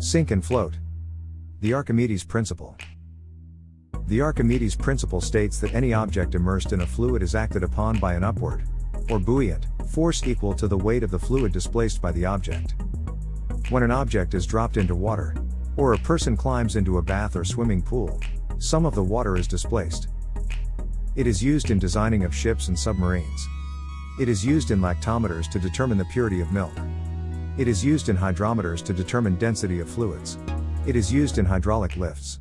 Sink and float. The Archimedes principle. The Archimedes principle states that any object immersed in a fluid is acted upon by an upward, or buoyant, force equal to the weight of the fluid displaced by the object. When an object is dropped into water, or a person climbs into a bath or swimming pool, some of the water is displaced. It is used in designing of ships and submarines. It is used in lactometers to determine the purity of milk. It is used in hydrometers to determine density of fluids. It is used in hydraulic lifts.